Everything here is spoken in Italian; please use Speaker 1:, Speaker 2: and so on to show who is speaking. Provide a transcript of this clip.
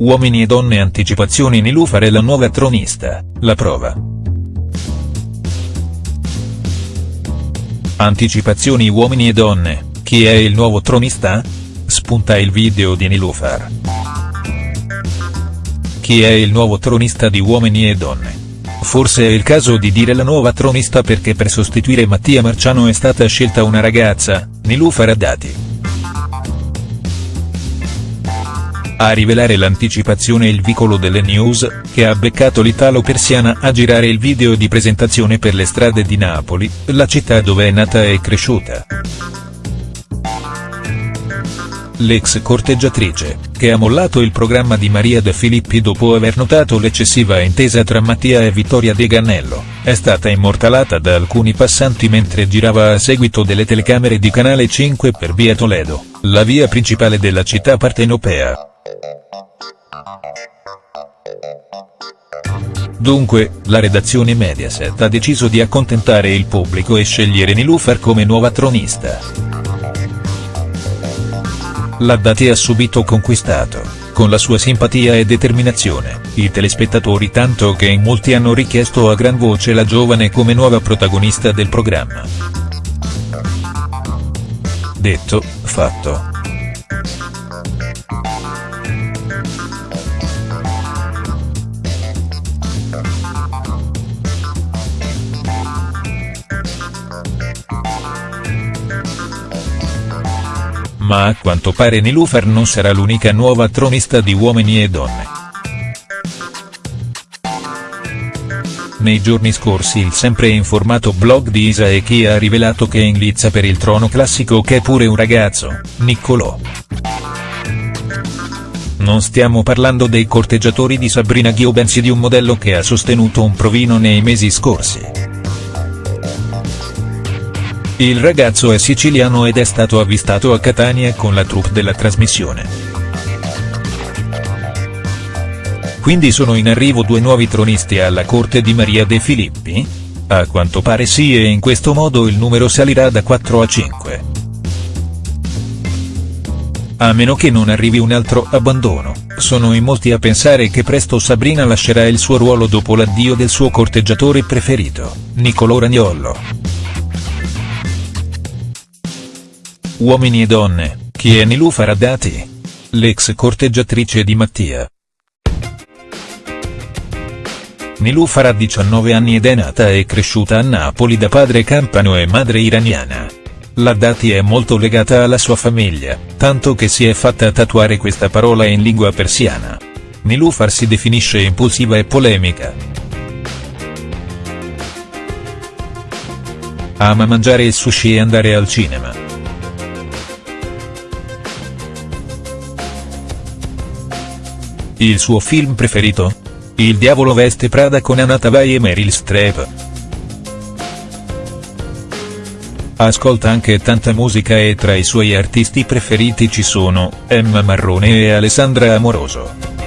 Speaker 1: Uomini e donne anticipazioni Nilufar è la nuova tronista, la prova. Anticipazioni uomini e donne, chi è il nuovo tronista? Spunta il video di Nilufar. Chi è il nuovo tronista di Uomini e Donne? Forse è il caso di dire la nuova tronista perché per sostituire Mattia Marciano è stata scelta una ragazza, Nilufar Haddadi. A rivelare l'anticipazione il vicolo delle news, che ha beccato l'italo-persiana a girare il video di presentazione per le strade di Napoli, la città dove è nata e cresciuta. L'ex corteggiatrice, che ha mollato il programma di Maria De Filippi dopo aver notato l'eccessiva intesa tra Mattia e Vittoria De Gannello, è stata immortalata da alcuni passanti mentre girava a seguito delle telecamere di Canale 5 per via Toledo, la via principale della città partenopea. Dunque, la redazione Mediaset ha deciso di accontentare il pubblico e scegliere Nilufar come nuova tronista. La Dati ha subito conquistato, con la sua simpatia e determinazione, i telespettatori tanto che in molti hanno richiesto a gran voce la giovane come nuova protagonista del programma. Detto, fatto. Ma a quanto pare Nilufar non sarà l'unica nuova tronista di Uomini e Donne. Nei giorni scorsi il sempre informato blog di Isa e chi ha rivelato che è in lizza per il trono classico che è pure un ragazzo, Niccolò. Non stiamo parlando dei corteggiatori di Sabrina Ghio bensì di un modello che ha sostenuto un provino nei mesi scorsi. Il ragazzo è siciliano ed è stato avvistato a Catania con la troupe della trasmissione. Quindi sono in arrivo due nuovi tronisti alla corte di Maria De Filippi? A quanto pare sì e in questo modo il numero salirà da 4 a 5. A meno che non arrivi un altro abbandono, sono in molti a pensare che presto Sabrina lascerà il suo ruolo dopo l'addio del suo corteggiatore preferito, Niccolò Ragnollo. Uomini e donne, chi è Nilufar Haddati? L'ex corteggiatrice di Mattia. Nilufar ha 19 anni ed è nata e cresciuta a Napoli da padre campano e madre iraniana. La Dati è molto legata alla sua famiglia, tanto che si è fatta tatuare questa parola in lingua persiana. Nilufar si definisce impulsiva e polemica. Ama mangiare il sushi e andare al cinema. Il suo film preferito? Il diavolo veste Prada con Anna Tavai e Meryl Streep. Ascolta anche tanta musica e tra i suoi artisti preferiti ci sono, Emma Marrone e Alessandra Amoroso.